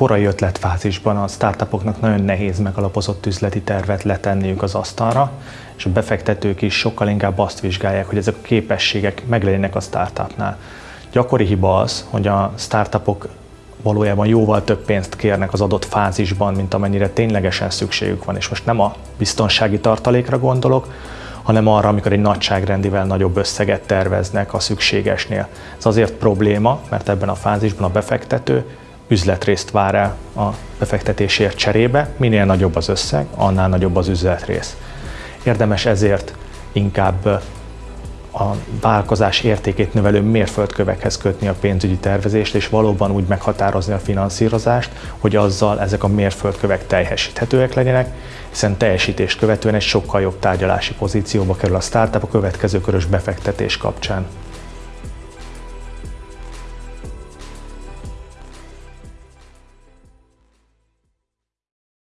korai ötletfázisban a startupoknak nagyon nehéz megalapozott üzleti tervet letenniük az asztalra, és a befektetők is sokkal inkább azt vizsgálják, hogy ezek a képességek meglegyenek a startupnál. Gyakori hiba az, hogy a startupok valójában jóval több pénzt kérnek az adott fázisban, mint amennyire ténylegesen szükségük van. És most nem a biztonsági tartalékra gondolok, hanem arra, amikor egy nagyságrendivel nagyobb összeget terveznek a szükségesnél. Ez azért probléma, mert ebben a fázisban a befektető üzletrészt vár el a befektetésért cserébe, minél nagyobb az összeg, annál nagyobb az üzletrész. Érdemes ezért inkább a vállalkozás értékét növelő mérföldkövekhez kötni a pénzügyi tervezést, és valóban úgy meghatározni a finanszírozást, hogy azzal ezek a mérföldkövek teljesíthetőek legyenek, hiszen teljesítést követően egy sokkal jobb tárgyalási pozícióba kerül a startup a következő körös befektetés kapcsán.